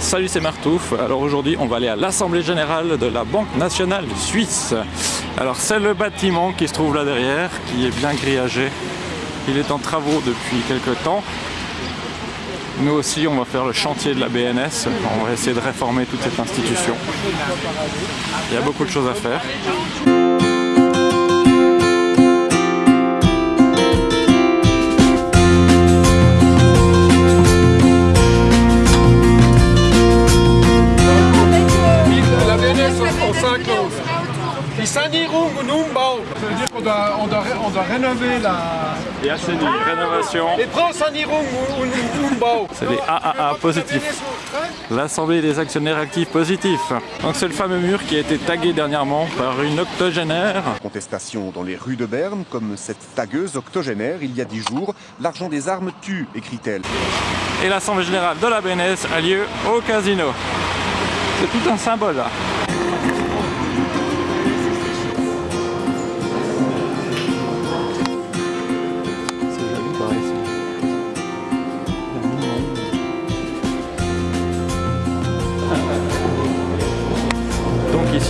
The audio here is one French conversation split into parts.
Salut, c'est Martouf. Alors aujourd'hui, on va aller à l'Assemblée Générale de la Banque Nationale Suisse. Alors c'est le bâtiment qui se trouve là derrière, qui est bien grillagé. Il est en travaux depuis quelques temps. Nous aussi, on va faire le chantier de la BNS. On va essayer de réformer toute cette institution. Il y a beaucoup de choses à faire. Qu'on doit, on doit, on doit rénover la... Et assainir, rénovation. Les prends Sanierung und Umbau. C'est les AAA positifs. L'Assemblée des actionnaires actifs positifs. Donc c'est le fameux mur qui a été tagué dernièrement par une octogénaire. Contestation dans les rues de Berne, comme cette tagueuse octogénaire il y a dix jours. L'argent des armes tue, écrit-elle. Et l'Assemblée Générale de la BNS a lieu au casino. C'est tout un symbole là.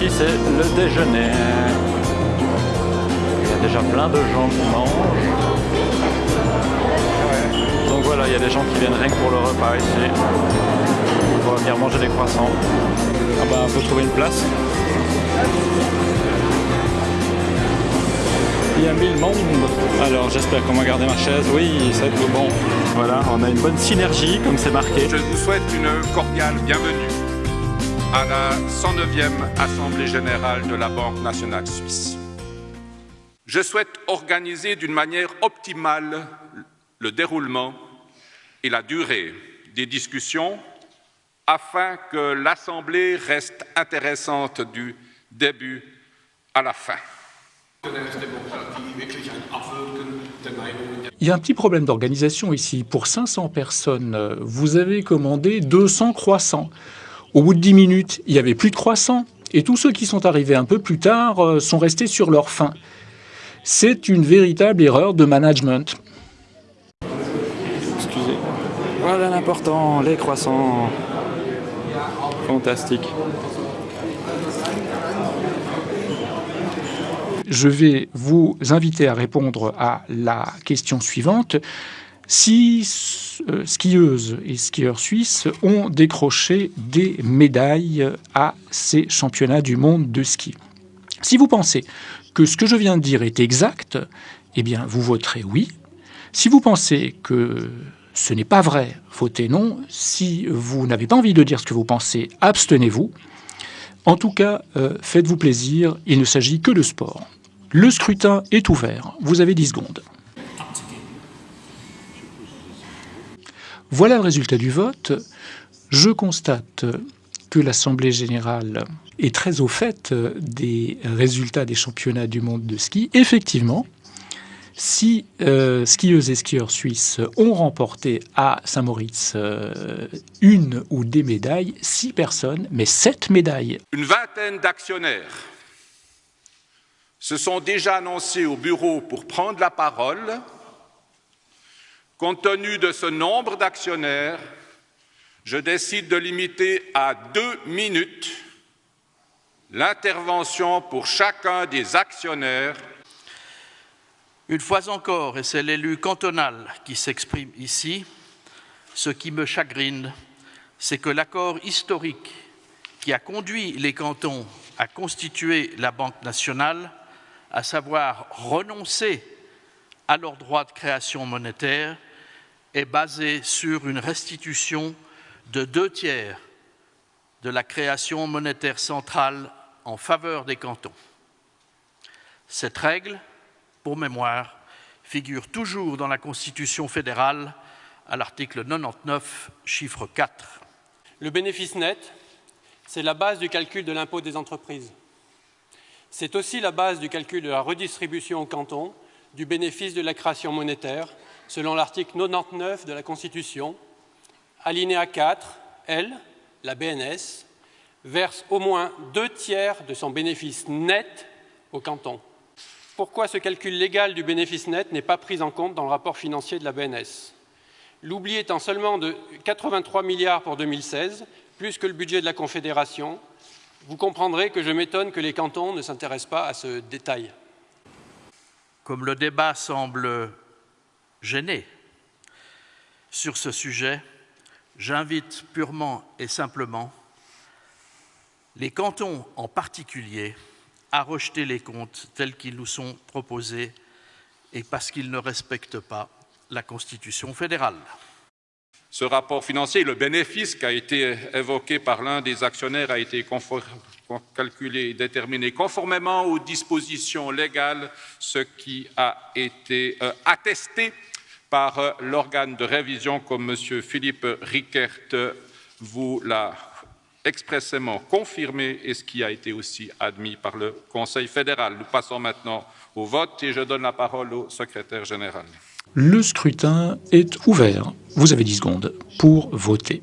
Ici c'est le déjeuner. Il y a déjà plein de gens qui mangent. Donc voilà, il y a des gens qui viennent rien que pour le repas ici. On va venir manger des croissants. Ah bah, faut trouver une place. Il y a mille monde. Alors j'espère qu'on va garder ma chaise. Oui, ça va être bon. Voilà, on a une bonne synergie comme c'est marqué. Je vous souhaite une cordiale bienvenue à la 109e Assemblée générale de la Banque nationale suisse. Je souhaite organiser d'une manière optimale le déroulement et la durée des discussions afin que l'Assemblée reste intéressante du début à la fin. Il y a un petit problème d'organisation ici. Pour 500 personnes, vous avez commandé 200 croissants. Au bout de 10 minutes, il n'y avait plus de croissants. Et tous ceux qui sont arrivés un peu plus tard euh, sont restés sur leur faim. C'est une véritable erreur de management. Excusez. Voilà l'important, les croissants. Fantastique. Je vais vous inviter à répondre à la question suivante. Si euh, skieuses et skieurs suisses ont décroché des médailles à ces championnats du monde de ski. Si vous pensez que ce que je viens de dire est exact, eh bien vous voterez oui. Si vous pensez que ce n'est pas vrai, votez non. Si vous n'avez pas envie de dire ce que vous pensez, abstenez-vous. En tout cas, euh, faites-vous plaisir, il ne s'agit que de sport. Le scrutin est ouvert, vous avez 10 secondes. Voilà le résultat du vote. Je constate que l'Assemblée générale est très au fait des résultats des championnats du monde de ski. Effectivement, si euh, skieuses et skieurs suisses ont remporté à Saint-Moritz euh, une ou des médailles, six personnes, mais sept médailles. Une vingtaine d'actionnaires se sont déjà annoncés au bureau pour prendre la parole. Compte tenu de ce nombre d'actionnaires, je décide de limiter à deux minutes l'intervention pour chacun des actionnaires. Une fois encore, et c'est l'élu cantonal qui s'exprime ici, ce qui me chagrine, c'est que l'accord historique qui a conduit les cantons à constituer la Banque nationale, à savoir renoncer à leur droit de création monétaire, est basé sur une restitution de deux tiers de la création monétaire centrale en faveur des cantons. Cette règle, pour mémoire, figure toujours dans la Constitution fédérale à l'article 99, chiffre 4. Le bénéfice net, c'est la base du calcul de l'impôt des entreprises. C'est aussi la base du calcul de la redistribution au canton du bénéfice de la création monétaire, selon l'article 99 de la Constitution. Alinéa 4, elle, la BNS, verse au moins deux tiers de son bénéfice net au canton. Pourquoi ce calcul légal du bénéfice net n'est pas pris en compte dans le rapport financier de la BNS L'oubli étant seulement de 83 milliards pour 2016, plus que le budget de la Confédération, vous comprendrez que je m'étonne que les cantons ne s'intéressent pas à ce détail. Comme le débat semble gêné sur ce sujet, j'invite purement et simplement les cantons en particulier à rejeter les comptes tels qu'ils nous sont proposés et parce qu'ils ne respectent pas la Constitution fédérale. Ce rapport financier, le bénéfice qui a été évoqué par l'un des actionnaires a été calculé et déterminé conformément aux dispositions légales, ce qui a été euh, attesté par euh, l'organe de révision, comme M. Philippe Rickert vous l'a expressément confirmé et ce qui a été aussi admis par le Conseil fédéral. Nous passons maintenant au vote et je donne la parole au secrétaire général. Le scrutin est ouvert. Vous avez 10 secondes pour voter.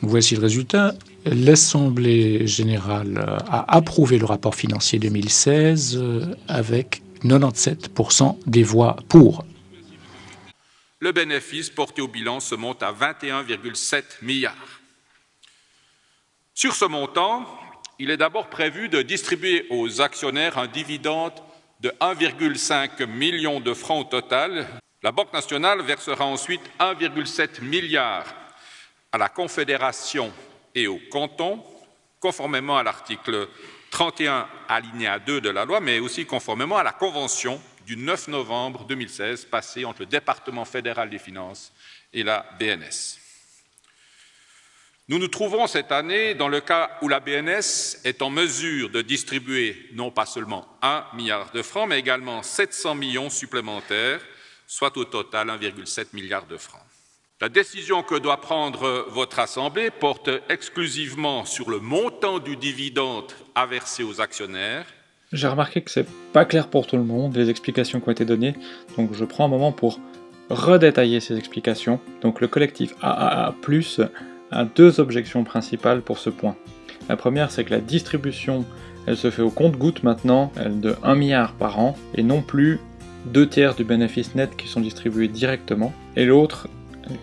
Voici le résultat. L'Assemblée générale a approuvé le rapport financier 2016 avec 97% des voix pour. Le bénéfice porté au bilan se monte à 21,7 milliards. Sur ce montant, il est d'abord prévu de distribuer aux actionnaires un dividende de 1,5 million de francs au total, la Banque nationale versera ensuite 1,7 milliard à la Confédération et au canton, conformément à l'article 31 alinéa 2 de la loi, mais aussi conformément à la Convention du 9 novembre 2016 passée entre le département fédéral des finances et la BNS. Nous nous trouvons cette année dans le cas où la BNS est en mesure de distribuer non pas seulement 1 milliard de francs, mais également 700 millions supplémentaires soit au total 1,7 milliard de francs. La décision que doit prendre votre Assemblée porte exclusivement sur le montant du dividende à verser aux actionnaires. J'ai remarqué que c'est pas clair pour tout le monde, les explications qui ont été données, donc je prends un moment pour redétailler ces explications. Donc le collectif AAA+, a deux objections principales pour ce point. La première, c'est que la distribution, elle se fait au compte-goutte maintenant, elle de 1 milliard par an, et non plus deux tiers du bénéfice net qui sont distribués directement. Et l'autre,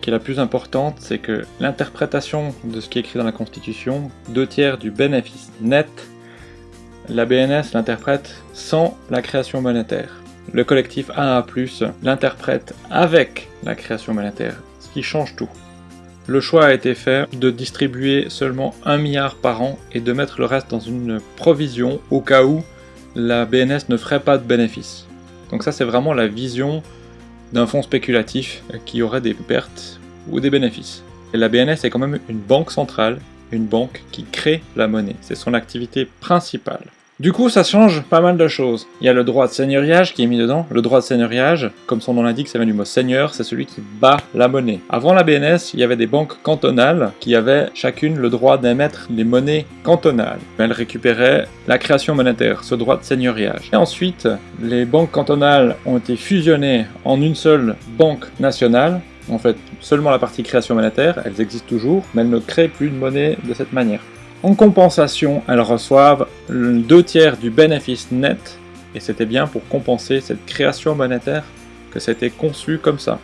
qui est la plus importante, c'est que l'interprétation de ce qui est écrit dans la Constitution, deux tiers du bénéfice net, la BNS l'interprète sans la création monétaire. Le collectif AA+, l'interprète avec la création monétaire, ce qui change tout. Le choix a été fait de distribuer seulement 1 milliard par an et de mettre le reste dans une provision au cas où la BNS ne ferait pas de bénéfice. Donc ça c'est vraiment la vision d'un fonds spéculatif qui aurait des pertes ou des bénéfices. Et la BNS est quand même une banque centrale, une banque qui crée la monnaie. C'est son activité principale. Du coup, ça change pas mal de choses. Il y a le droit de seigneuriage qui est mis dedans. Le droit de seigneuriage, comme son nom l'indique, ça vient du mot seigneur, c'est celui qui bat la monnaie. Avant la BNS, il y avait des banques cantonales qui avaient chacune le droit d'émettre des monnaies cantonales. Elles récupéraient la création monétaire, ce droit de seigneuriage. Et ensuite, les banques cantonales ont été fusionnées en une seule banque nationale, en fait, seulement la partie création monétaire, elles existent toujours, mais elles ne créent plus de monnaie de cette manière. En compensation, elles reçoivent deux tiers du bénéfice net, et c'était bien pour compenser cette création monétaire que c'était conçu comme ça.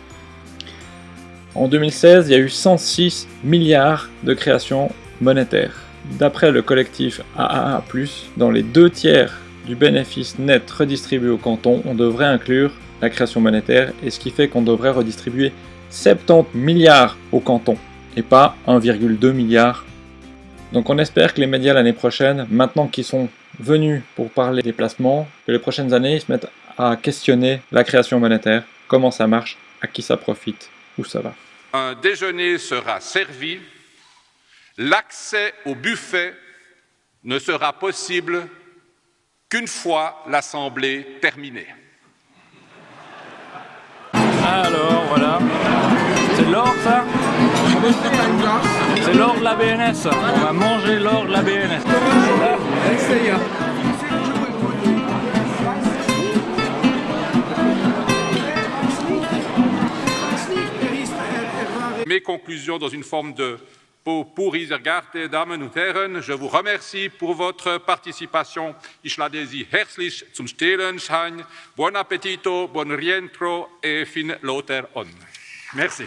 En 2016, il y a eu 106 milliards de création monétaire. D'après le collectif AAA+, dans les deux tiers du bénéfice net redistribué au canton, on devrait inclure la création monétaire, et ce qui fait qu'on devrait redistribuer 70 milliards au canton, et pas 1,2 milliard donc on espère que les médias l'année prochaine, maintenant qu'ils sont venus pour parler des placements, que les prochaines années ils se mettent à questionner la création monétaire, comment ça marche, à qui ça profite, où ça va. Un déjeuner sera servi, l'accès au buffet ne sera possible qu'une fois l'Assemblée terminée. Alors voilà, c'est l'or ça? C'est l'or de la BNS. On va manger l'or de la BNS. Mes conclusions dans une forme de pour Isergarte, Damen und Herren, je vous remercie pour votre participation. Ich lade Sie herzlich zum Stehlenschein. Buon appetito, buon rientro et fin loter on. Merci.